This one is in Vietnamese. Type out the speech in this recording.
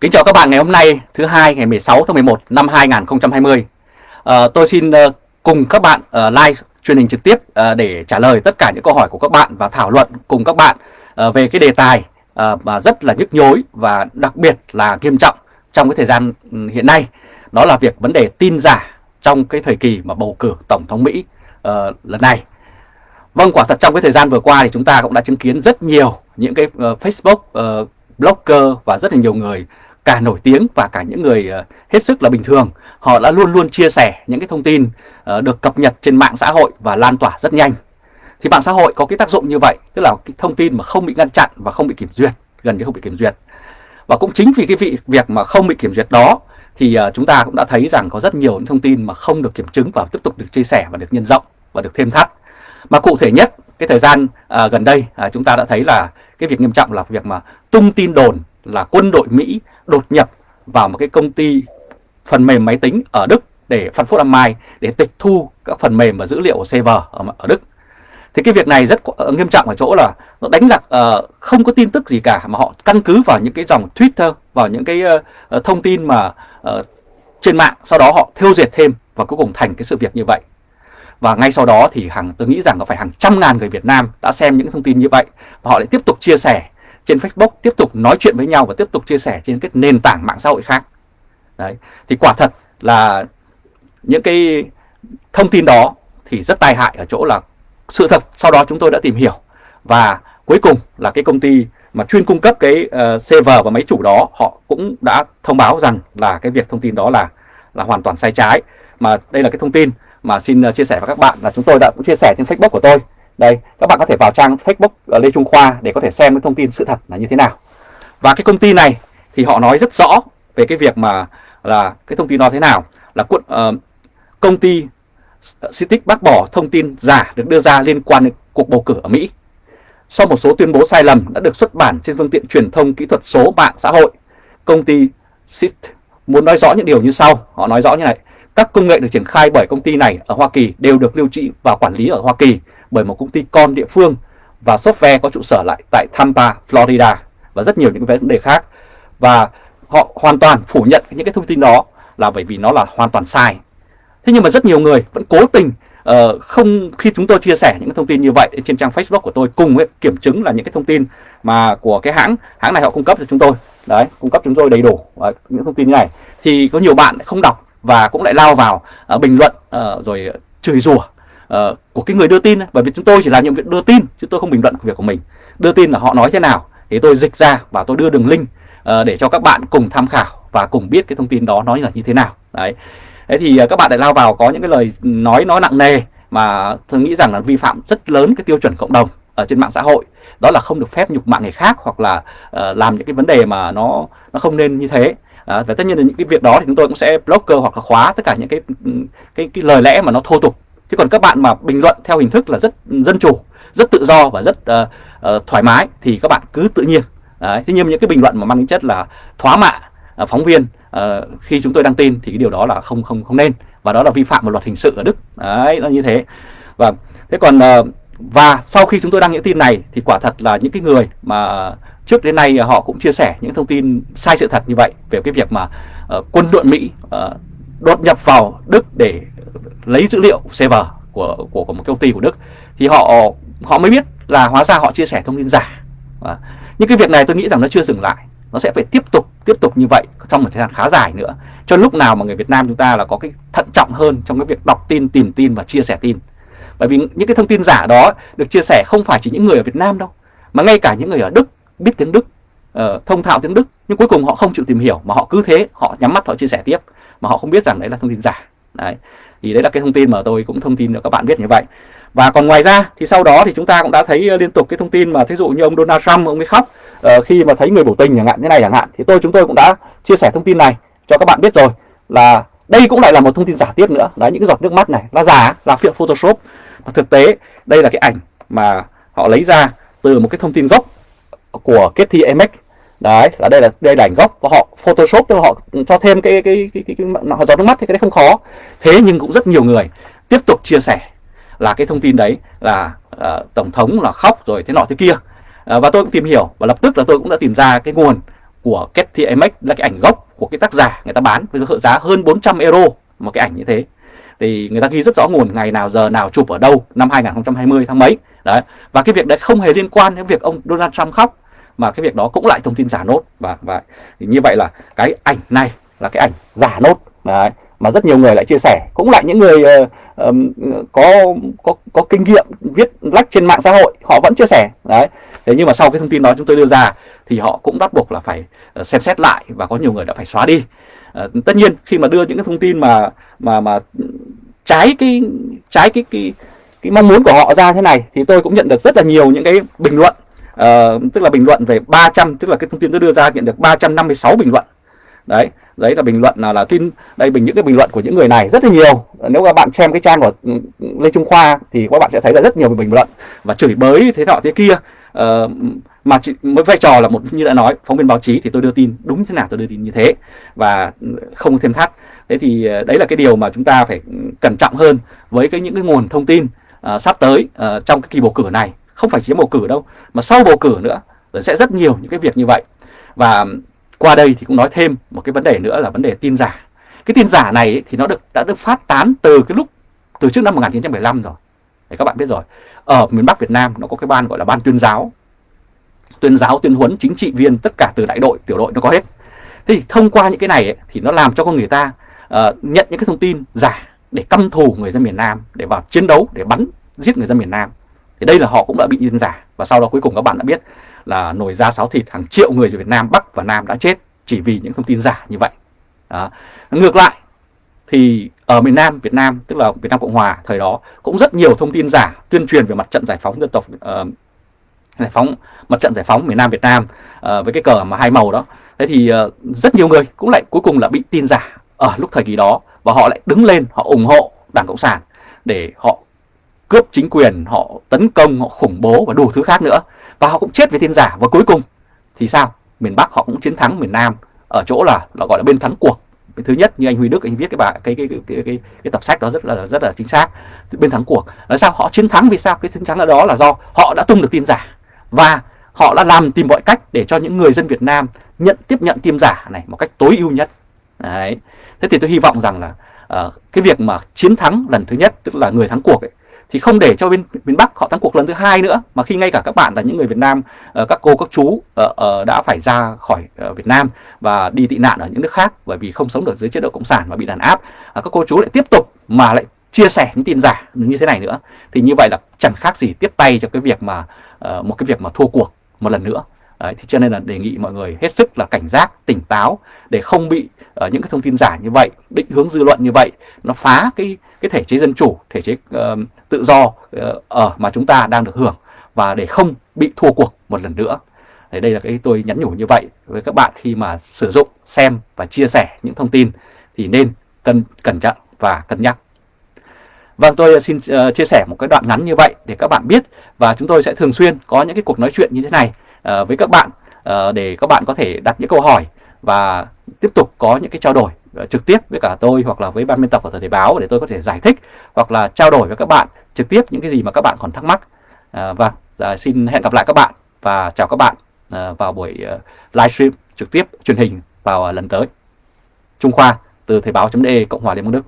Kính chào các bạn ngày hôm nay thứ hai ngày 16 tháng 11 năm 2020. À, ờ, tôi xin uh, cùng các bạn uh, live truyền hình trực tiếp uh, để trả lời tất cả những câu hỏi của các bạn và thảo luận cùng các bạn uh, về cái đề tài uh, mà rất là nhức nhối và đặc biệt là nghiêm trọng trong cái thời gian ừ, hiện nay. Đó là việc vấn đề tin giả trong cái thời kỳ mà bầu cử Tổng thống Mỹ uh, lần này. Vâng, quả thật trong cái thời gian vừa qua thì chúng ta cũng đã chứng kiến rất nhiều những cái uh, Facebook, uh, blogger và rất là nhiều người cả nổi tiếng và cả những người ờ, hết sức là bình thường. Họ đã luôn luôn chia sẻ những cái thông tin ờ, được cập nhật trên mạng xã hội và lan tỏa rất nhanh. Thì mạng xã hội có cái tác dụng như vậy, tức là cái thông tin mà không bị ngăn chặn và không bị kiểm duyệt, gần như không bị kiểm duyệt. Và cũng chính vì cái vị việc mà không bị kiểm duyệt đó thì ờ, chúng ta cũng đã thấy rằng có rất nhiều những thông tin mà không được kiểm chứng và tiếp tục được chia sẻ và được nhân rộng và được thêm thắt. Mà cụ thể nhất cái thời gian à, gần đây à, chúng ta đã thấy là cái việc nghiêm trọng là việc mà tung tin đồn là quân đội Mỹ đột nhập vào một cái công ty phần mềm máy tính ở Đức để Frankfurt am Main để tịch thu các phần mềm và dữ liệu của server ở, ở Đức. Thì cái việc này rất ờ, nghiêm trọng ở chỗ là nó đánh lạc uh, không có tin tức gì cả mà họ căn cứ vào những cái dòng Twitter, vào những cái uh, thông tin mà uh, trên mạng, sau đó họ thêu dệt thêm và cuối cùng thành cái sự việc như vậy. Và ngay sau đó thì hàng tôi nghĩ rằng có phải hàng trăm ngàn người Việt Nam đã xem những thông tin như vậy và họ lại tiếp tục chia sẻ trên Facebook, tiếp tục nói chuyện với nhau và tiếp tục chia sẻ trên cái nền tảng mạng xã hội khác. Đấy, thì quả thật là những cái thông tin đó thì rất tai hại ở chỗ là sự thật sau đó chúng tôi đã tìm hiểu và cuối cùng là cái công ty mà chuyên cung cấp cái ờ, uh, server và máy chủ đó họ cũng đã thông báo rằng là cái việc thông tin đó là là hoàn toàn sai trái mà đây là cái thông tin mà xin ờ, chia sẻ với các bạn là chúng tôi đã cũng chia sẻ trên Facebook của tôi. Đây, các bạn có thể vào trang Facebook ờ, Lê Trung Khoa để có thể xem cái thông tin sự thật là như thế nào. Và cái công ty này thì họ nói rất rõ về cái việc mà là cái thông tin nó thế nào là uh, công ty Citic bác bỏ thông tin giả được đưa ra liên quan đến cuộc bầu cử ở Mỹ. Sau một số tuyên bố sai lầm đã được xuất bản trên phương tiện truyền thông kỹ thuật số mạng xã hội, công ty Cit muốn nói rõ những điều như sau. Họ nói rõ như này. Các công nghệ được triển khai bởi công ty này ở Hoa Kỳ đều được lưu trữ và quản lý ở Hoa Kỳ bởi một công ty con địa phương và software có trụ sở lại tại Tampa, Florida và rất nhiều những vấn đề khác. Và họ hoàn toàn phủ nhận những cái thông tin đó là bởi vì nó là hoàn toàn sai. Thế nhưng mà rất nhiều người vẫn cố tình uh, không khi chúng tôi chia sẻ những thông tin như vậy trên trang Facebook của tôi cùng với kiểm chứng là những cái thông tin mà của cái hãng hãng này họ cung cấp cho chúng tôi đấy cung cấp chúng tôi đầy đủ uh, những thông tin như này thì có nhiều bạn không đọc và cũng lại lao vào uh, bình luận uh, rồi chửi rủa uh, của cái người đưa tin bởi vì chúng tôi chỉ làm nhiệm vụ đưa tin chứ tôi không bình luận việc của mình. Đưa tin là họ nói thế nào thì tôi dịch ra và tôi đưa đường link uh, để cho các bạn cùng tham khảo và cùng biết cái thông tin đó nói là như thế nào. Đấy. Thế thì uh, các bạn lại lao vào có những cái lời nói nói nặng nề mà tôi nghĩ rằng là vi phạm rất lớn cái tiêu chuẩn cộng đồng ở trên mạng xã hội. Đó là không được phép nhục mạ người khác hoặc là uh, làm những cái vấn đề mà nó nó không nên như thế. À, và tất nhiên là những cái việc đó thì chúng tôi cũng sẽ blocker hoặc là khóa tất cả những cái cái cái lời lẽ mà nó thô tục chứ còn các bạn mà bình luận theo hình thức là rất dân chủ rất tự do và rất uh, uh, thoải mái thì các bạn cứ tự nhiên. Đấy. thế nhưng những cái bình luận mà mang tính chất là thoá mạ uh, phóng viên uh, khi chúng tôi đăng tin thì cái điều đó là không không không nên. Và đó là vi phạm một luật hình sự ở Đức. Đấy nó như thế. Và thế còn uh, và sau khi chúng tôi đăng những tin này thì quả thật là những cái người mà trước đến nay họ cũng chia sẻ những thông tin sai sự thật như vậy về cái việc mà uh, quân đội Mỹ uh, đột nhập vào Đức để lấy dữ liệu server của của, của một công ty của Đức thì họ họ mới biết là hóa ra họ chia sẻ thông tin giả. Và những cái việc này tôi nghĩ rằng nó chưa dừng lại, nó sẽ phải tiếp tục tiếp tục như vậy trong một thời gian khá dài nữa. Cho lúc nào mà người Việt Nam chúng ta là có cái thận trọng hơn trong cái việc đọc tin, tìm tin và chia sẻ tin. Bởi vì những cái thông tin giả đó được chia sẻ không phải chỉ những người ở Việt Nam đâu, mà ngay cả những người ở Đức biết tiếng Đức, uh, thông thạo tiếng Đức nhưng cuối cùng họ không chịu tìm hiểu mà họ cứ thế họ nhắm mắt họ chia sẻ tiếp mà họ không biết rằng đấy là thông tin giả. Đấy. Thì đấy là cái thông tin mà tôi cũng thông tin cho các bạn biết như vậy. Và còn ngoài ra thì sau đó thì chúng ta cũng đã thấy ờ, liên tục cái thông tin mà thí dụ như ông Donald Trump ông ấy khóc uh, khi mà thấy người biểu tình chẳng hạn như này chẳng hạn. Thì tôi chúng tôi cũng đã chia sẻ thông tin này cho các bạn biết rồi là đây cũng lại là một thông tin giả tiếp nữa. Đấy những cái giọt nước mắt này là giả là phiện Photoshop. Và thực tế đây là cái ảnh mà họ lấy ra từ một cái thông tin gốc của Getty emek đấy là đây là đây là ảnh gốc và họ photoshop cho họ cho thêm cái cái cái, cái, cái, cái họ giọt nước mắt thì cái đấy không khó. Thế nhưng cũng rất nhiều người tiếp tục chia sẻ là cái thông tin đấy là uh, tổng thống là khóc rồi thế nọ thế kia. Uh, và tôi cũng tìm hiểu và lập tức là tôi cũng đã tìm ra cái nguồn của Getty Images là cái ảnh gốc của cái tác giả người ta bán với giá hơn 400 euro một cái ảnh như thế. Thì người ta ghi rất rõ nguồn ngày nào giờ nào chụp ở đâu năm 2020 tháng mấy. Đấy và cái việc đấy không hề liên quan đến việc ông Donald Trump khóc mà cái việc đó cũng lại thông tin giả nốt. Và và thì như vậy là cái ảnh này là cái ảnh giả nốt. Đấy mà rất nhiều người lại chia sẻ. Cũng lại những người uh, um, có có có kinh nghiệm viết lách trên mạng xã hội họ vẫn chia sẻ. Đấy thế nhưng mà sau cái thông tin đó chúng tôi đưa ra thì họ cũng bắt buộc là phải ờ, xem xét lại và có nhiều người đã phải xóa đi. Uh, tất nhiên khi mà đưa những cái thông tin mà mà mà trái cái trái cái cái cái mong muốn của họ ra thế này thì tôi cũng nhận được rất là nhiều những cái bình luận uh, tức là bình luận về 300 tức là cái thông tin tôi đưa ra nhận được 356 bình luận. Đấy đấy là bình luận là là tin đây bình những cái bình luận của những người này rất là nhiều. Nếu các bạn xem cái trang của ừ, lê trung khoa thì các bạn sẽ thấy là rất nhiều bình luận và chửi bới thế nọ thế kia. Uh, mà chỉ, mới vai trò là một như đã nói phóng viên báo chí thì tôi đưa tin đúng thế nào tôi đưa tin như thế và không thêm thắt. Thế thì ờ, đấy là cái điều mà chúng ta phải cẩn trọng hơn với cái những cái nguồn thông tin uh, sắp tới uh, trong cái kỳ bầu cử này không phải chỉ bầu cử đâu mà sau bầu cử nữa rồi sẽ rất nhiều những cái việc như vậy. Và qua đây thì cũng nói thêm một cái vấn đề nữa là vấn đề tin giả. Cái tin giả này ấy, thì nó được đã được phát tán từ cái lúc từ trước năm 1975 rồi. Để các bạn biết rồi. Ở miền Bắc Việt Nam nó có cái ban gọi là ban tuyên giáo. Tuyên giáo tuyên huấn chính trị viên tất cả từ đại đội tiểu đội nó có hết. Thế thì thông qua những cái này ấy, thì nó làm cho con người ta uh, nhận những cái thông tin giả để căm thù người dân miền Nam để vào chiến đấu để bắn giết người dân miền Nam thì đây là họ cũng đã bị tin giả và sau đó cuối cùng các bạn đã biết là nồi da sáo thịt hàng triệu người ở Việt Nam Bắc và Nam đã chết chỉ vì những thông tin giả như vậy. Đó. ngược lại thì ở miền Nam Việt Nam tức là Việt Nam Cộng Hòa thời đó cũng rất nhiều thông tin giả tuyên truyền về mặt trận giải phóng dân tộc uh, giải phóng mặt trận giải phóng miền Nam Việt Nam uh, với cái cờ mà hai màu đó. Thế thì uh, rất nhiều người cũng lại cuối cùng là bị tin giả ở lúc thời kỳ đó và họ lại đứng lên họ ủng hộ Đảng Cộng sản để họ cướp chính quyền, họ tấn công, họ khủng bố và đủ thứ khác nữa. Và họ cũng chết với tin giả và cuối cùng thì sao? Miền Bắc họ cũng chiến thắng miền Nam ở chỗ là là gọi là bên thắng cuộc. Bên thứ nhất như anh Huy Đức anh viết cái bài cái cái cái cái, cái, cái tập sách đó rất là rất là chính xác. Bên thắng cuộc là sao họ chiến thắng vì sao? Cái chiến thắng đó là do họ đã tung được tin giả và họ đã làm tìm mọi cách để cho những người dân Việt Nam nhận tiếp nhận tin giả này một cách tối ưu nhất. Đấy. Thế thì tôi hy vọng rằng là uh, cái việc mà chiến thắng lần thứ nhất tức là người thắng cuộc ấy, thì không để cho bên miền Bắc họ thắng cuộc lần thứ hai nữa mà khi ngay cả các bạn là những người Việt Nam ờ, các cô các chú ờ, ờ, đã phải ra khỏi Việt Nam và đi tị nạn ở những nước khác bởi vì không sống được dưới chế độ cộng sản và bị đàn áp các cô chú lại tiếp tục mà lại chia sẻ những tin giả như thế này nữa. Thì như vậy là chẳng khác gì tiếp tay cho cái việc mà một cái việc mà thua cuộc một lần nữa. Đấy, thì cho nên là đề nghị mọi người hết sức là cảnh giác, tỉnh táo để không bị uh, những cái thông tin giả như vậy, định hướng dư luận như vậy, nó phá cái cái thể chế dân chủ, thể chế uh, tự do ờ, ở mà chúng ta đang được hưởng và để không bị thua cuộc một lần nữa. Đấy, đây là cái tôi nhắn nhủ như vậy với các bạn khi mà sử dụng, xem và chia sẻ những thông tin thì nên cân cẩn trọng và cân nhắc. Vâng, tôi xin uh, chia sẻ một cái đoạn ngắn như vậy để các bạn biết và chúng tôi sẽ thường xuyên có những cái cuộc nói chuyện như thế này uh, với các bạn uh, để các bạn có thể đặt những câu hỏi và tiếp tục có những cái trao đổi Ờ, trực tiếp với cả tôi hoặc là với ban biên tập của Thời Thế báo để tôi có thể giải thích hoặc là trao đổi với các bạn trực tiếp những cái gì mà các bạn còn thắc mắc. và xin hẹn gặp lại các bạn và chào các bạn ờ, vào buổi uh, livestream trực tiếp truyền hình vào lần tới. Trung Khoa từ Thời báo.de Cộng hòa Liên bang Đức